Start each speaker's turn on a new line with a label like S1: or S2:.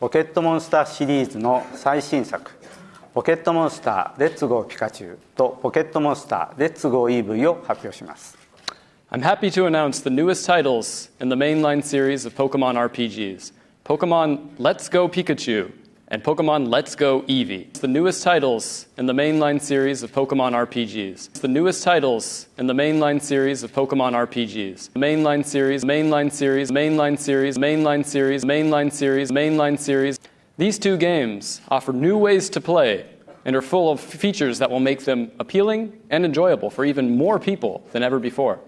S1: ポケットモンスターシリーズの最新作ポケットモンスターレッツゴーピカチュウとポケットモンスターレッツゴー EV を発表します
S2: I'm happy to announce the newest titles in the mainline series of Pokemon RPGs Pokemon Let's Go Pikachu and Pokemon Let's Go Eevee. It's the newest titles in the mainline series of Pokemon RPGs. It's the newest titles in the mainline series of Pokemon RPGs. Mainline series, mainline series, mainline series, mainline series, mainline series, mainline series. These two games offer new ways to play and are full of features that will make them appealing and enjoyable for even more people than ever before.